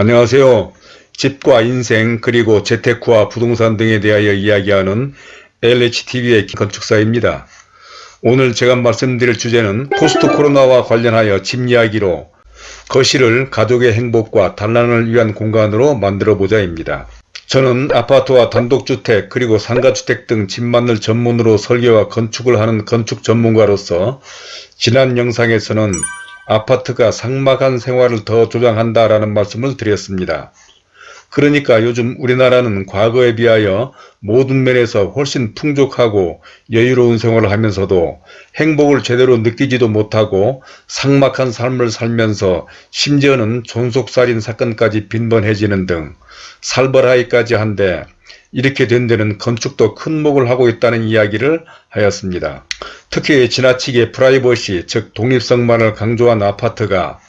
안녕하세요. 집과 인생 그리고 재테크와 부동산 등에 대하여 이야기하는 LHTV의 건축사입니다. 오늘 제가 말씀드릴 주제는 포스트 코로나와 관련하여 집 이야기로 거실을 가족의 행복과 단란을 위한 공간으로 만들어 보자 입니다. 저는 아파트와 단독주택 그리고 상가주택 등 집 만들 전문으로 설계와 건축을 하는 건축 전문가로서 지난 영상에서는 아파트가 상막한 생활을 더 조장한다라는 말씀을 드렸습니다. 그러니까 요즘 우리나라는 과거에 비하여 모든 면에서 훨씬 풍족하고 여유로운 생활을 하면서도 행복을 제대로 느끼지도 못하고 상막한 삶을 살면서 심지어는 존속살인 사건까지 빈번해지는 등 살벌하기까지 한데 이렇게 된 데는 건축도 큰 목을 하고 있다는 이야기를 하였습니다. 특히 지나치게 프라이버시 즉 독립성만을 강조한 아파트가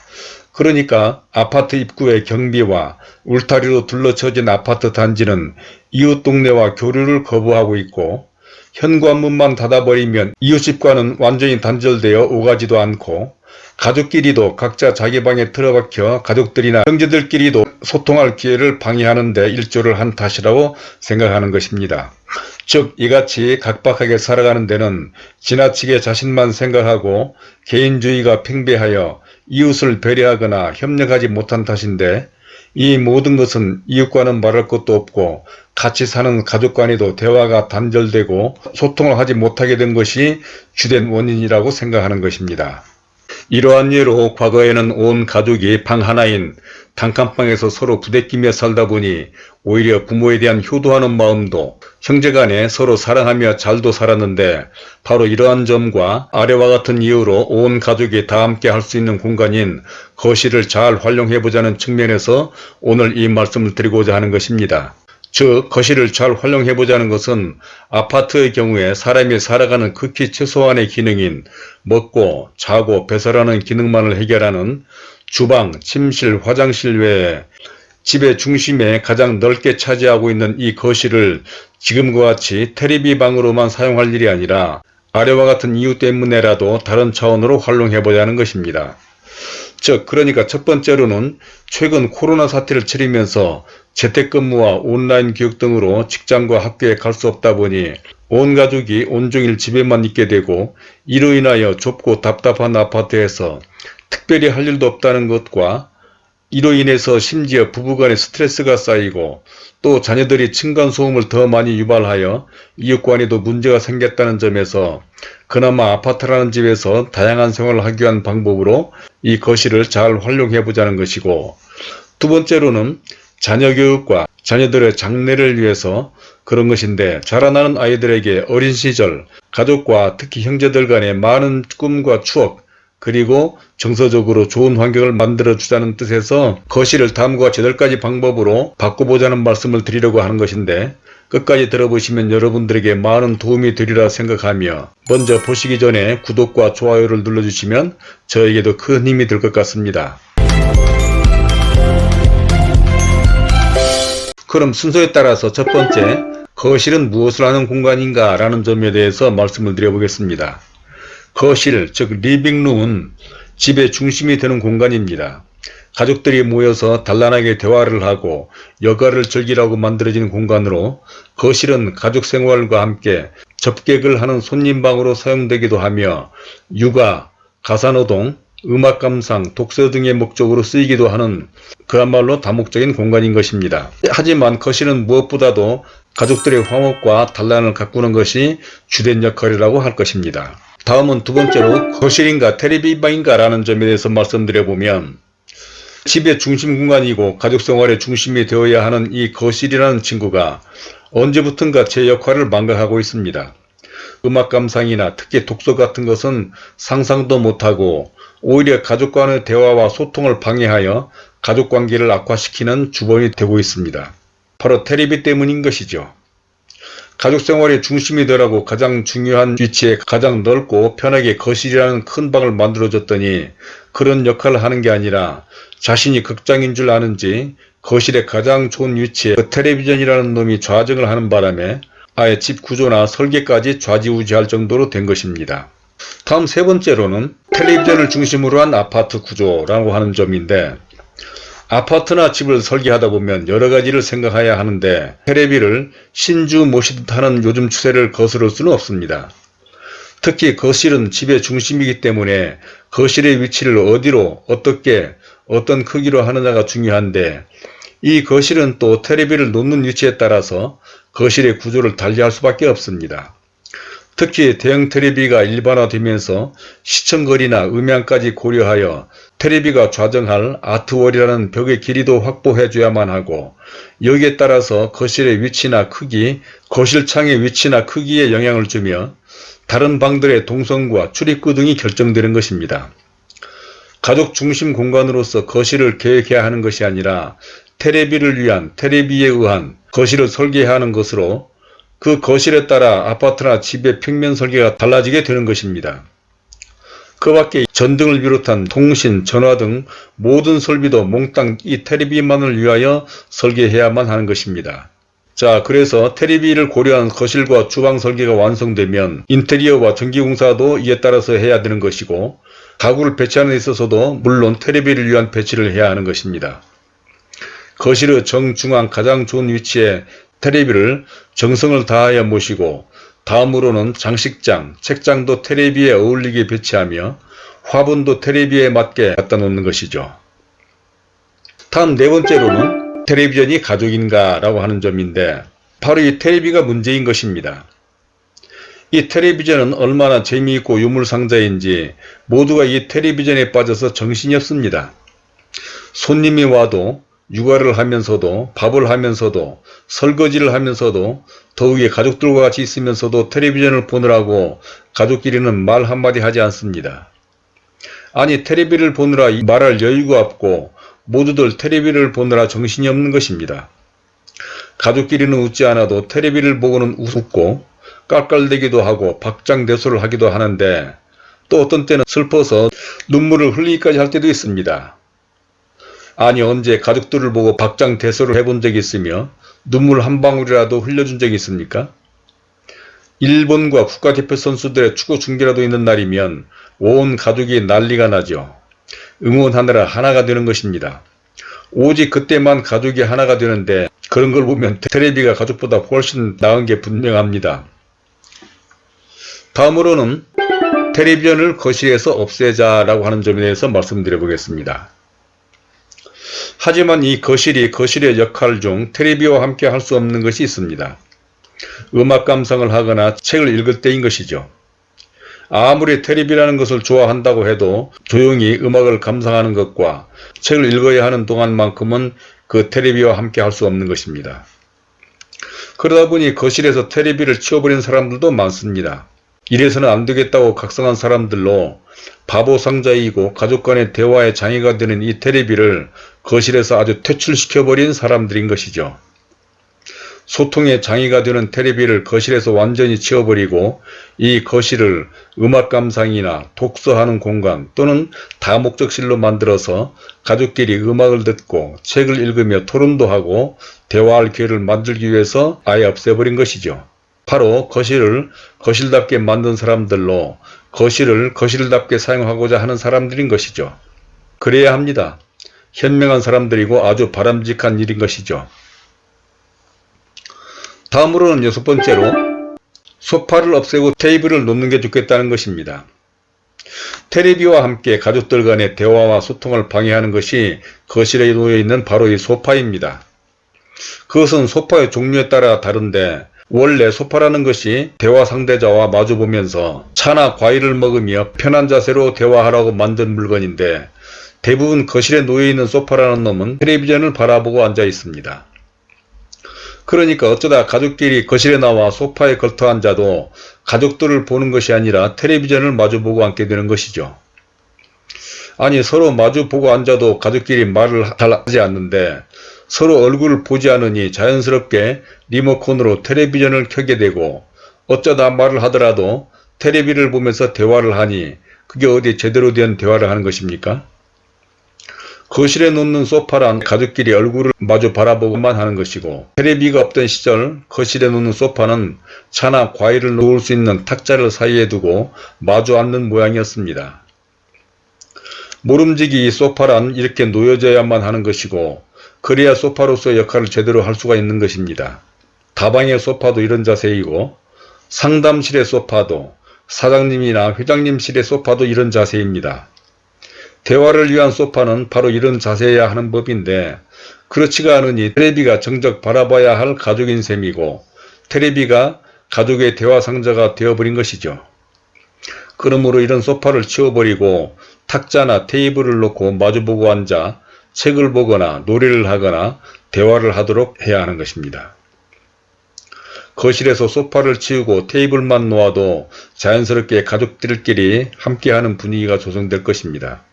그러니까 아파트 입구의 경비와 울타리로 둘러쳐진 아파트 단지는 이웃 동네와 교류를 거부하고 있고 현관문만 닫아버리면 이웃집과는 완전히 단절되어 오가지도 않고 가족끼리도 각자 자기 방에 틀어박혀 가족들이나 형제들끼리도 소통할 기회를 방해하는 데 일조를 한 탓이라고 생각하는 것입니다. 즉 이같이 각박하게 살아가는 데는 지나치게 자신만 생각하고 개인주의가 팽배하여 이웃을 배려하거나 협력하지 못한 탓인데 이 모든 것은 이웃과는 말할 것도 없고 같이 사는 가족 간에도 대화가 단절되고 소통을 하지 못하게 된 것이 주된 원인이라고 생각하는 것입니다. 이러한 예로 과거에는 온 가족이 방 하나인 단칸방에서 서로 부대끼며 살다 보니 오히려 부모에 대한 효도하는 마음도 형제간에 서로 사랑하며 잘도 살았는데 바로 이러한 점과 아래와 같은 이유로 온 가족이 다 함께 할 수 있는 공간인 거실을 잘 활용해보자는 측면에서 오늘 이 말씀을 드리고자 하는 것입니다. 즉 거실을 잘 활용해보자는 것은 아파트의 경우에 사람이 살아가는 극히 최소한의 기능인 먹고 자고 배설하는 기능만을 해결하는 주방, 침실, 화장실 외에 집의 중심에 가장 넓게 차지하고 있는 이 거실을 지금과 같이 테레비 방으로만 사용할 일이 아니라 아래와 같은 이유 때문에라도 다른 차원으로 활용해보자는 것입니다. 즉 그러니까 첫 번째로는 최근 코로나 사태를 치르면서 재택근무와 온라인 교육 등으로 직장과 학교에 갈 수 없다 보니 온 가족이 온종일 집에만 있게 되고 이로 인하여 좁고 답답한 아파트에서 특별히 할 일도 없다는 것과 이로 인해서 심지어 부부간의 스트레스가 쌓이고 또 자녀들이 층간소음을 더 많이 유발하여 이웃간에도 문제가 생겼다는 점에서 그나마 아파트라는 집에서 다양한 생활을 하기 위한 방법으로 이 거실을 잘 활용해 보자는 것이고 두 번째로는 자녀 교육과 자녀들의 장래를 위해서 그런 것인데 자라나는 아이들에게 어린 시절 가족과 특히 형제들 간의 많은 꿈과 추억 그리고 정서적으로 좋은 환경을 만들어 주자는 뜻에서 거실을 다음과 같이 8가지 방법으로 바꿔보자는 말씀을 드리려고 하는 것인데 끝까지 들어보시면 여러분들에게 많은 도움이 되리라 생각하며 먼저 보시기 전에 구독과 좋아요를 눌러주시면 저에게도 큰 힘이 될 것 같습니다. 그럼 순서에 따라서 첫 번째 거실은 무엇을 하는 공간인가 라는 점에 대해서 말씀을 드려보겠습니다. 거실 즉 리빙룸은 집의 중심이 되는 공간입니다. 가족들이 모여서 단란하게 대화를 하고 여가를 즐기라고 만들어진 공간으로 거실은 가족 생활과 함께 접객을 하는 손님방으로 사용되기도 하며 육아, 가사노동, 음악 감상, 독서 등의 목적으로 쓰이기도 하는 그야말로 다목적인 공간인 것입니다. 하지만 거실은 무엇보다도 가족들의 화목과 단란을 가꾸는 것이 주된 역할이라고 할 것입니다. 다음은 두 번째로 거실인가 테레비방인가 라는 점에 대해서 말씀드려보면 집의 중심 공간이고 가족생활의 중심이 되어야 하는 이 거실이라는 친구가 언제부턴가 제 역할을 망각하고 있습니다. 음악 감상이나 특히 독서 같은 것은 상상도 못하고 오히려 가족 간의 대화와 소통을 방해하여 가족관계를 악화시키는 주범이 되고 있습니다. 바로 테레비 때문인 것이죠. 가족 생활의 중심이 되라고 가장 중요한 위치에 가장 넓고 편하게 거실이라는 큰 방을 만들어줬더니 그런 역할을 하는 게 아니라 자신이 극장인 줄 아는지 거실의 가장 좋은 위치에 그 텔레비전이라는 놈이 좌정을 하는 바람에 아예 집 구조나 설계까지 좌지우지할 정도로 된 것입니다. 다음 세 번째로는 텔레비전을 중심으로 한 아파트 구조라고 하는 점인데 아파트나 집을 설계하다 보면 여러 가지를 생각해야 하는데 테레비를 신주 모시듯 하는 요즘 추세를 거스를 수는 없습니다. 특히 거실은 집의 중심이기 때문에 거실의 위치를 어디로 어떻게 어떤 크기로 하느냐가 중요한데 이 거실은 또 테레비를 놓는 위치에 따라서 거실의 구조를 달리할 수밖에 없습니다. 특히 대형 테레비가 일반화되면서 시청거리나 음향까지 고려하여 테레비가 좌정할 아트월이라는 벽의 길이도 확보해줘야만 하고 여기에 따라서 거실의 위치나 크기, 거실창의 위치나 크기에 영향을 주며 다른 방들의 동선과 출입구 등이 결정되는 것입니다. 가족 중심 공간으로서 거실을 계획해야 하는 것이 아니라 테레비를 위한 테레비에 의한 거실을 설계하는 것으로 그 거실에 따라 아파트나 집의 평면 설계가 달라지게 되는 것입니다. 그 밖에 전등을 비롯한 통신, 전화 등 모든 설비도 몽땅 이 테레비만을 위하여 설계해야만 하는 것입니다. 자 그래서 테레비를 고려한 거실과 주방 설계가 완성되면 인테리어와 전기공사도 이에 따라서 해야 되는 것이고 가구를 배치하는 데 있어서도 물론 테레비를 위한 배치를 해야 하는 것입니다. 거실의 정중앙 가장 좋은 위치에 테레비를 정성을 다하여 모시고 다음으로는 장식장, 책장도 테레비에 어울리게 배치하며 화분도 테레비에 맞게 갖다 놓는 것이죠. 다음 네 번째로는 텔레비전이 가족인가 라고 하는 점인데 바로 이 테레비가 문제인 것입니다. 이 텔레비전은 얼마나 재미있고 유물상자인지 모두가 이 텔레비전에 빠져서 정신이 없습니다. 손님이 와도 육아를 하면서도 밥을 하면서도 설거지를 하면서도 더욱이 가족들과 같이 있으면서도 텔레비전을 보느라고 가족끼리는 말 한마디 하지 않습니다. 아니 텔레비를 보느라 말할 여유가 없고 모두들 텔레비를 보느라 정신이 없는 것입니다. 가족끼리는 웃지 않아도 텔레비를 보고는 웃고 깔깔대기도 하고 박장대소를 하기도 하는데 또 어떤 때는 슬퍼서 눈물을 흘리기까지 할 때도 있습니다. 아니 언제 가족들을 보고 박장대소를 해본 적이 있으며 눈물 한 방울이라도 흘려준 적이 있습니까? 일본과 국가대표 선수들의 축구 중계라도 있는 날이면 온 가족이 난리가 나죠. 응원하느라 하나가 되는 것입니다. 오직 그때만 가족이 하나가 되는데 그런 걸 보면 테레비가 가족보다 훨씬 나은 게 분명합니다. 다음으로는 텔레비전을 거실에서 없애자라고 하는 점에 대해서 말씀드려 보겠습니다. 하지만 이 거실이 거실의 역할 중 테레비와 함께 할 수 없는 것이 있습니다. 음악 감상을 하거나 책을 읽을 때인 것이죠. 아무리 테레비라는 것을 좋아한다고 해도 조용히 음악을 감상하는 것과 책을 읽어야 하는 동안만큼은 그 테레비와 함께 할 수 없는 것입니다. 그러다 보니 거실에서 테레비를 치워버린 사람들도 많습니다. 이래서는 안 되겠다고 각성한 사람들로 바보 상자이고 가족 간의 대화의 장애가 되는 이 테레비를 거실에서 아주 퇴출시켜버린 사람들인 것이죠. 소통의 장애가 되는 테레비를 거실에서 완전히 치워버리고 이 거실을 음악 감상이나 독서하는 공간 또는 다목적실로 만들어서 가족끼리 음악을 듣고 책을 읽으며 토론도 하고 대화할 기회를 만들기 위해서 아예 없애버린 것이죠. 바로 거실을 거실답게 만든 사람들로 거실을 거실답게 사용하고자 하는 사람들인 것이죠. 그래야 합니다. 현명한 사람들이고 아주 바람직한 일인 것이죠. 다음으로는 여섯 번째로 소파를 없애고 테이블을 놓는 게 좋겠다는 것입니다. 테레비와 함께 가족들 간의 대화와 소통을 방해하는 것이 거실에 놓여있는 바로 이 소파입니다. 그것은 소파의 종류에 따라 다른데 원래 소파라는 것이 대화 상대자와 마주보면서 차나 과일을 먹으며 편한 자세로 대화하라고 만든 물건인데 대부분 거실에 놓여있는 소파라는 놈은 텔레비전을 바라보고 앉아 있습니다. 그러니까 어쩌다 가족끼리 거실에 나와 소파에 걸터 앉아도 가족들을 보는 것이 아니라 텔레비전을 마주보고 앉게 되는 것이죠. 아니 서로 마주보고 앉아도 가족끼리 말을 잘 하지 않는데 서로 얼굴을 보지 않으니 자연스럽게 리모컨으로 텔레비전을 켜게 되고 어쩌다 말을 하더라도 텔레비를 보면서 대화를 하니 그게 어디 제대로 된 대화를 하는 것입니까? 거실에 놓는 소파란 가족끼리 얼굴을 마주 바라보고만 하는 것이고 테레비가 없던 시절 거실에 놓는 소파는 차나 과일을 놓을 수 있는 탁자를 사이에 두고 마주 앉는 모양이었습니다. 모름지기 소파란 이렇게 놓여져야만 하는 것이고 그래야 소파로서 역할을 제대로 할 수가 있는 것입니다. 다방의 소파도 이런 자세이고 상담실의 소파도 사장님이나 회장님실의 소파도 이런 자세입니다. 대화를 위한 소파는 바로 이런 자세여야 하는 법인데 그렇지가 않으니 테레비가 정적 바라봐야 할 가족인 셈이고 테레비가 가족의 대화 상자가 되어버린 것이죠. 그러므로 이런 소파를 치워버리고 탁자나 테이블을 놓고 마주보고 앉아 책을 보거나 노래를 하거나 대화를 하도록 해야 하는 것입니다. 거실에서 소파를 치우고 테이블만 놓아도 자연스럽게 가족들끼리 함께하는 분위기가 조성될 것입니다.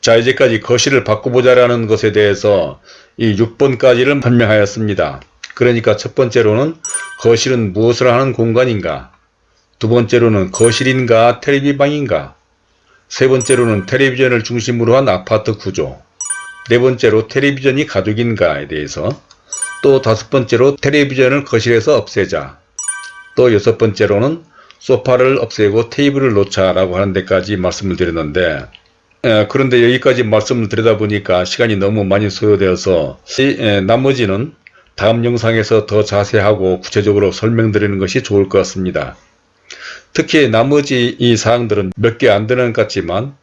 자 이제까지 거실을 바꿔보자라는 것에 대해서 이 6번까지를 설명하였습니다. 그러니까 첫 번째로는 거실은 무엇을 하는 공간인가 두 번째로는 거실인가 텔레비방인가? 세 번째로는 텔레비전을 중심으로 한 아파트 구조. 네 번째로 텔레비전이 가족인가에 대해서. 또 다섯 번째로 텔레비전을 거실에서 없애자. 또 여섯 번째로는 소파를 없애고 테이블을 놓자 라고 하는 데까지 말씀을 드렸는데 에, 그런데 여기까지 말씀을 드리다 보니까 시간이 너무 많이 소요되어서 이, 에, 나머지는 다음 영상에서 더 자세하고 구체적으로 설명드리는 것이 좋을 것 같습니다. 특히 나머지 이 사항들은 몇 개 안 되는 것 같지만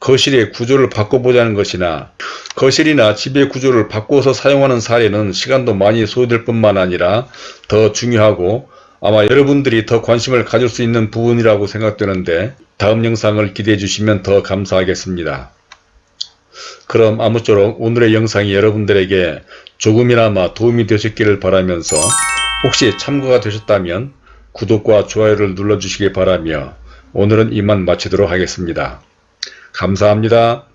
거실의 구조를 바꿔보자는 것이나 거실이나 집의 구조를 바꿔서 사용하는 사례는 시간도 많이 소요될 뿐만 아니라 더 중요하고 아마 여러분들이 더 관심을 가질 수 있는 부분이라고 생각되는데 다음 영상을 기대해 주시면 더 감사하겠습니다. 그럼 아무쪼록 오늘의 영상이 여러분들에게 조금이나마 도움이 되셨기를 바라면서 혹시 참고가 되셨다면 구독과 좋아요를 눌러주시기 바라며 오늘은 이만 마치도록 하겠습니다. 감사합니다.